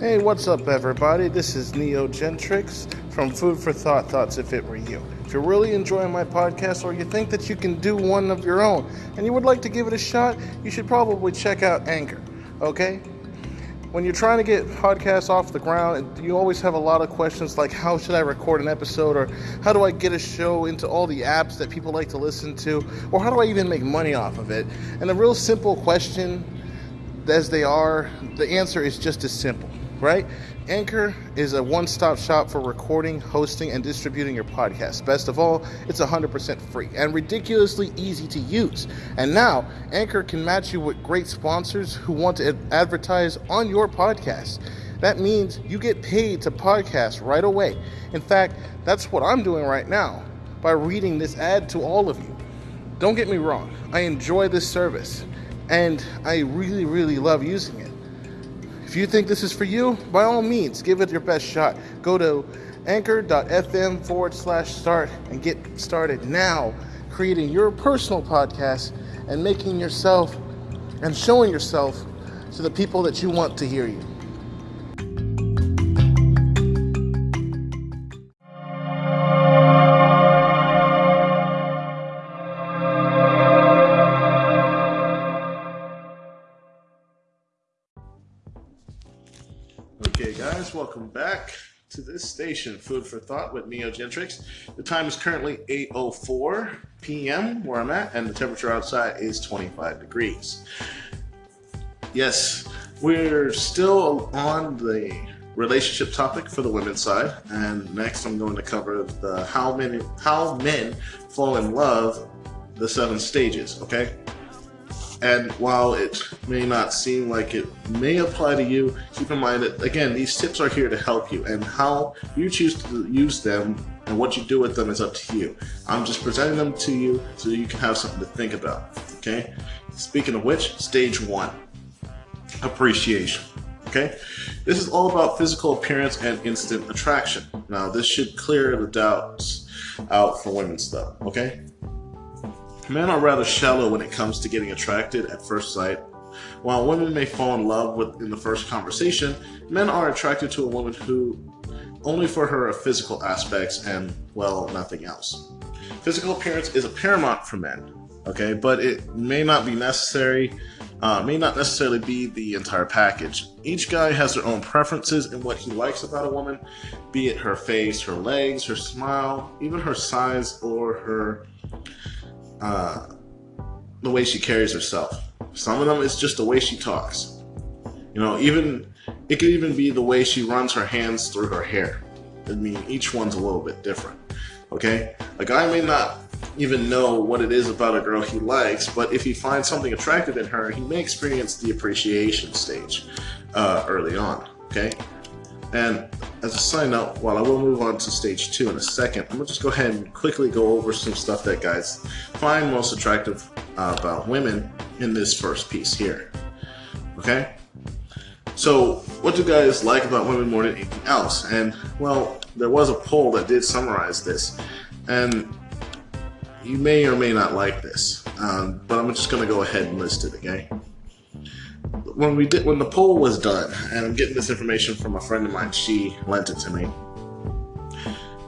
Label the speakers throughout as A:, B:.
A: Hey, what's up, everybody? This is Neo Gentrix from Food for Thought Thoughts If It Were You. If you're really enjoying my podcast or you think that you can do one of your own and you would like to give it a shot, you should probably check out Anchor, okay? When you're trying to get podcasts off the ground, you always have a lot of questions like how should I record an episode or how do I get a show into all the apps that people like to listen to or how do I even make money off of it? And a real simple question as they are, the answer is just as simple right? Anchor is a one stop shop for recording, hosting, and distributing your podcast. Best of all, it's 100% free and ridiculously easy to use. And now, Anchor can match you with great sponsors who want to advertise on your podcast. That means you get paid to podcast right away. In fact, that's what I'm doing right now by reading this ad to all of you. Don't get me wrong, I enjoy this service and I really, really love using it. If you think this is for you, by all means, give it your best shot. Go to anchor.fm forward slash start and get started now creating your personal podcast and making yourself and showing yourself to the people that you want to hear you. This station, Food for Thought with Neo Gentrix. The time is currently 8.04 p.m. where I'm at, and the temperature outside is 25 degrees. Yes, we're still on the relationship topic for the women's side, and next I'm going to cover the how many how men fall in love, the seven stages. Okay. And while it may not seem like it may apply to you, keep in mind that, again, these tips are here to help you, and how you choose to use them and what you do with them is up to you. I'm just presenting them to you so you can have something to think about, okay? Speaking of which, stage one appreciation. Okay, this is all about physical appearance and instant attraction. Now, this should clear the doubts out for women stuff. Okay, Men are rather shallow when it comes to getting attracted at first sight. While women may fall in love with in the first conversation, men are attracted to a woman who only for her physical aspects and well nothing else. Physical appearance is a paramount for men, okay, but it may not be necessary, uh, may not necessarily be the entire package. Each guy has their own preferences in what he likes about a woman, be it her face, her legs, her smile, even her size or her uh, the way she carries herself. Some of them it's just the way she talks. You know, even it could even be the way she runs her hands through her hair. I mean, each one's a little bit different. Okay, a guy may not even know what it is about a girl he likes, but if he finds something attractive in her, he may experience the appreciation stage uh, early on. Okay, and as a side note, while I will move on to stage two in a second, I'm gonna just go ahead and quickly go over some stuff that guys find most attractive uh, about women in this first piece here. Okay? So, what do guys like about women more than anything else? And, well, there was a poll that did summarize this. And you may or may not like this, um, but I'm just gonna go ahead and list it, okay? When we did when the poll was done, and I'm getting this information from a friend of mine, she lent it to me.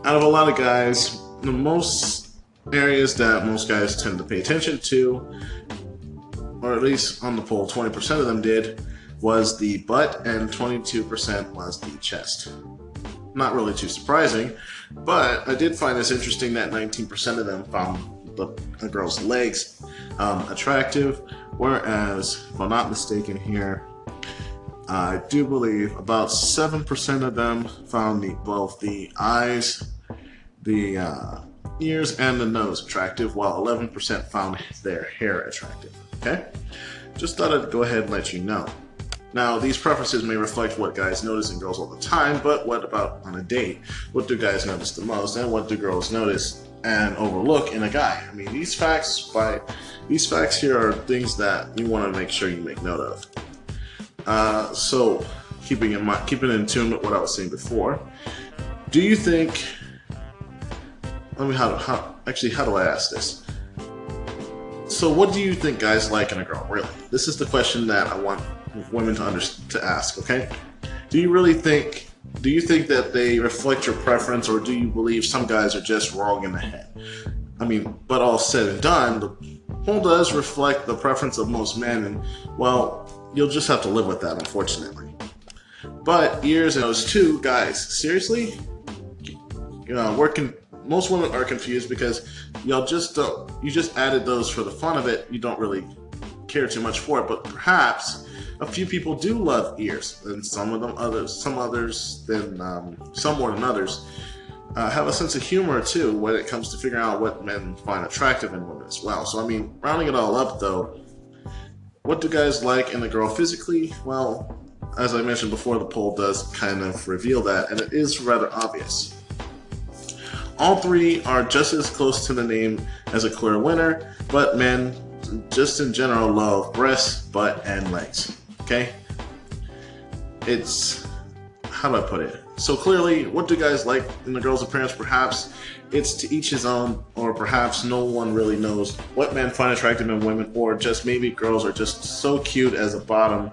A: Out of a lot of guys, the most areas that most guys tend to pay attention to, or at least on the poll, 20% of them did, was the butt and 22% was the chest. Not really too surprising, but I did find this interesting that 19% of them found the, the girl's legs um, attractive, Whereas, if I'm not mistaken here, I do believe about 7% of them found the, both the eyes, the uh, ears, and the nose attractive, while 11% found their hair attractive. Okay? Just thought I'd go ahead and let you know. Now, these preferences may reflect what guys notice in girls all the time, but what about on a date? What do guys notice the most, and what do girls notice and overlook in a guy? I mean, these facts by these facts here are things that you want to make sure you make note of. Uh, so, keeping in mind, keeping in tune with what I was saying before, do you think? Let me how, how actually how do I ask this? So, what do you think guys like in a girl? Really, this is the question that I want women to under, to ask. Okay, do you really think do you think that they reflect your preference or do you believe some guys are just wrong in the head? I mean, but all said and done, the poll does reflect the preference of most men and well, you'll just have to live with that unfortunately. But ears and those two guys, seriously? You know, working most women are confused because y'all just don't you just added those for the fun of it. You don't really care too much for it, but perhaps a few people do love ears, and some of them others, some others than um, some more than others. Uh, have a sense of humor too when it comes to figuring out what men find attractive in women as well. So I mean, rounding it all up though, what do guys like in a girl physically? Well, as I mentioned before, the poll does kind of reveal that, and it is rather obvious. All three are just as close to the name as a clear winner, but men, just in general, love breasts, butt, and legs. Okay? It's. How do I put it? So clearly, what do guys like in the girl's appearance? Perhaps it's to each his own, or perhaps no one really knows what men find attractive in women, or just maybe girls are just so cute as a bottom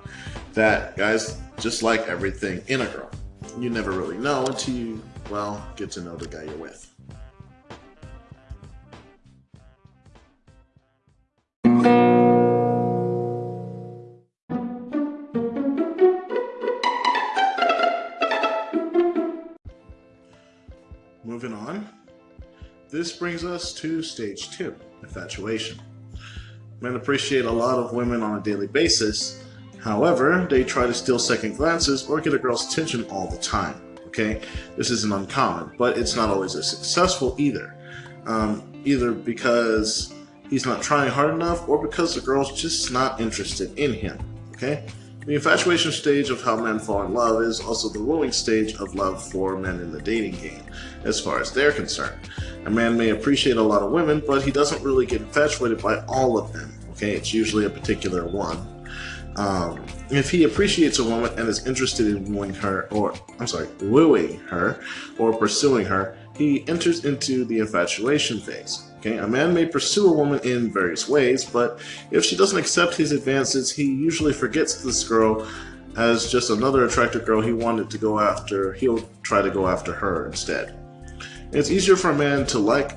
A: that guys just like everything in a girl. You never really know until you, well, get to know the guy you're with. Us to stage two, infatuation. Men appreciate a lot of women on a daily basis, however, they try to steal second glances or get a girl's attention all the time. Okay, this isn't uncommon, but it's not always as successful either. Um, either because he's not trying hard enough or because the girl's just not interested in him. Okay? The infatuation stage of how men fall in love is also the wooing stage of love for men in the dating game, as far as they're concerned. A man may appreciate a lot of women, but he doesn't really get infatuated by all of them. Okay, it's usually a particular one. Um, if he appreciates a woman and is interested in wooing her, or I'm sorry, wooing her, or pursuing her, he enters into the infatuation phase. Okay, a man may pursue a woman in various ways, but if she doesn't accept his advances, he usually forgets this girl as just another attractive girl he wanted to go after. He'll try to go after her instead. It's easier for a man to like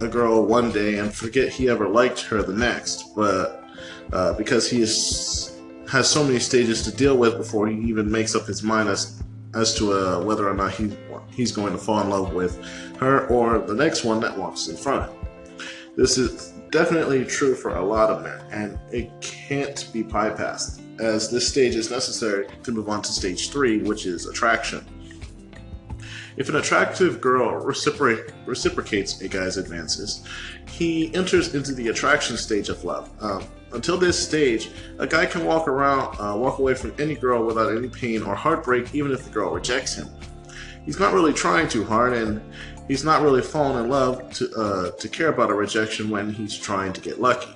A: a girl one day and forget he ever liked her the next, but uh, because he is, has so many stages to deal with before he even makes up his mind as as to uh, whether or not he he's going to fall in love with her or the next one that walks in front of him. This is definitely true for a lot of men, and it can't be bypassed, as this stage is necessary to move on to stage three, which is attraction. If an attractive girl reciprocate, reciprocates a guy's advances, he enters into the attraction stage of love. Um, until this stage, a guy can walk around, uh, walk away from any girl without any pain or heartbreak, even if the girl rejects him. He's not really trying too hard, and he's not really falling in love to, uh, to care about a rejection when he's trying to get lucky.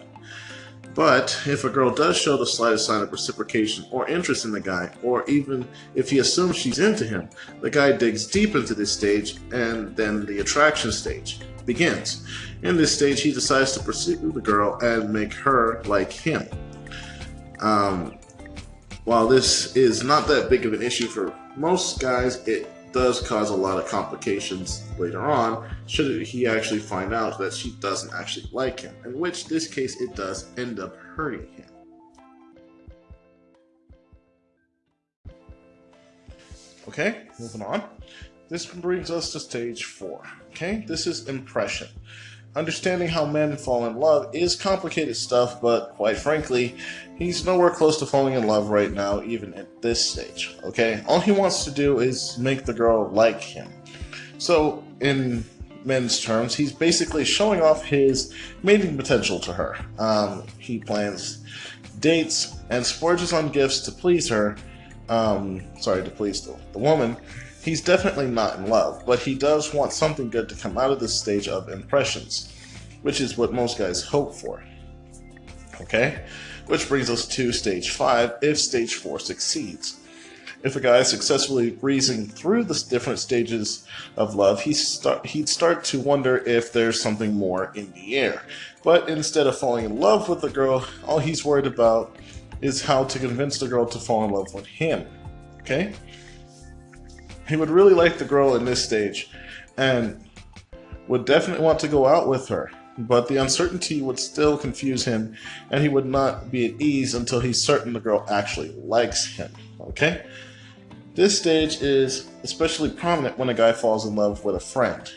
A: But if a girl does show the slightest sign of reciprocation or interest in the guy, or even if he assumes she's into him, the guy digs deep into this stage and then the attraction stage begins. In this stage, he decides to pursue the girl and make her like him. Um, while this is not that big of an issue for most guys, it does cause a lot of complications later on should he actually find out that she doesn't actually like him, in which this case it does end up hurting him. Okay, moving on. This brings us to stage four. Okay, this is impression. Understanding how men fall in love is complicated stuff, but quite frankly, he's nowhere close to falling in love right now, even at this stage. Okay, all he wants to do is make the girl like him. So, in men's terms, he's basically showing off his mating potential to her. Um, he plans dates and splurges on gifts to please her. Um, sorry, to please the, the woman He's definitely not in love, but he does want something good to come out of this stage of impressions, which is what most guys hope for. Okay? Which brings us to stage 5 if stage 4 succeeds. If a guy is successfully breezing through the different stages of love, he start, he'd start to wonder if there's something more in the air. But instead of falling in love with the girl, all he's worried about is how to convince the girl to fall in love with him. Okay? He would really like the girl in this stage and would definitely want to go out with her, but the uncertainty would still confuse him and he would not be at ease until he's certain the girl actually likes him. Okay? This stage is especially prominent when a guy falls in love with a friend.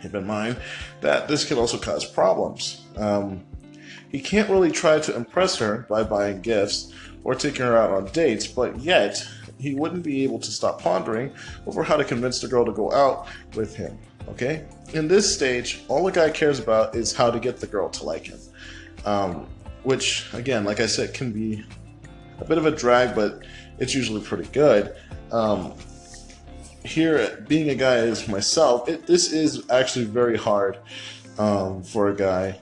A: Keep in mind that this can also cause problems. Um, he can't really try to impress her by buying gifts or taking her out on dates, but yet he wouldn't be able to stop pondering over how to convince the girl to go out with him. Okay? In this stage, all the guy cares about is how to get the girl to like him. Um, which, again, like I said, can be a bit of a drag, but it's usually pretty good. Um, here, being a guy as myself, it, this is actually very hard um, for a guy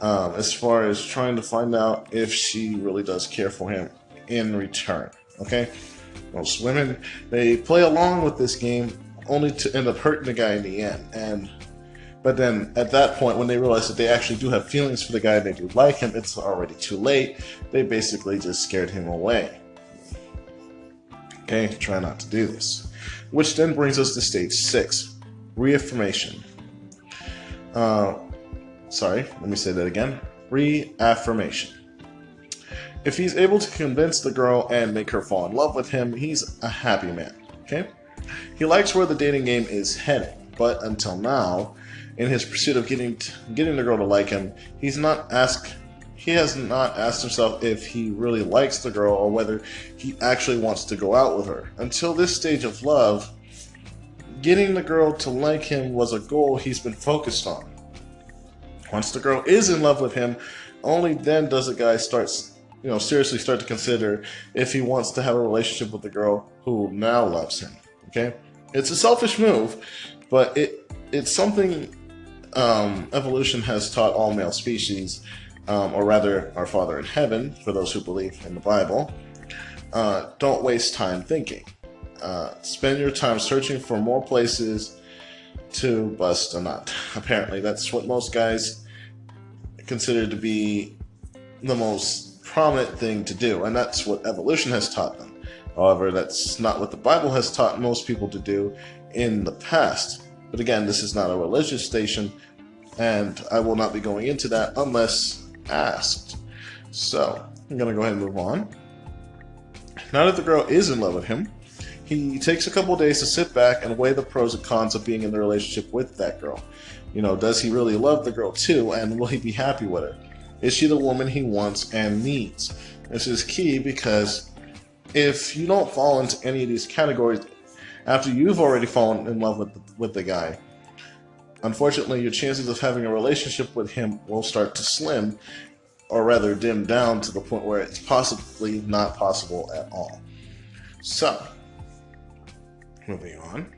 A: um, as far as trying to find out if she really does care for him in return. Okay, most women they play along with this game only to end up hurting the guy in the end, and but then at that point, when they realize that they actually do have feelings for the guy and they do like him, it's already too late. They basically just scared him away. Okay, try not to do this. Which then brings us to stage six reaffirmation. Uh, sorry, let me say that again reaffirmation. If he's able to convince the girl and make her fall in love with him, he's a happy man. Okay? He likes where the dating game is heading, but until now, in his pursuit of getting getting the girl to like him, he's not asked he has not asked himself if he really likes the girl or whether he actually wants to go out with her. Until this stage of love, getting the girl to like him was a goal he's been focused on. Once the girl is in love with him, only then does the guy start, you know, seriously start to consider if he wants to have a relationship with the girl who now loves him. Okay, it's a selfish move, but it it's something um, evolution has taught all male species um, or rather, our Father in heaven, for those who believe in the Bible, uh, don't waste time thinking. Uh, spend your time searching for more places to bust a nut. Apparently, that's what most guys consider to be the most prominent thing to do, and that's what evolution has taught them. However, that's not what the Bible has taught most people to do in the past. But again, this is not a religious station, and I will not be going into that unless asked. So, I'm going to go ahead and move on. Now that the girl is in love with him, he takes a couple days to sit back and weigh the pros and cons of being in the relationship with that girl. You know, does he really love the girl too, and will he be happy with her? Is she the woman he wants and needs? This is key because if you don't fall into any of these categories after you've already fallen in love with the, with the guy, Unfortunately, your chances of having a relationship with him will start to slim, or rather dim down to the point where it's possibly not possible at all. So, moving on.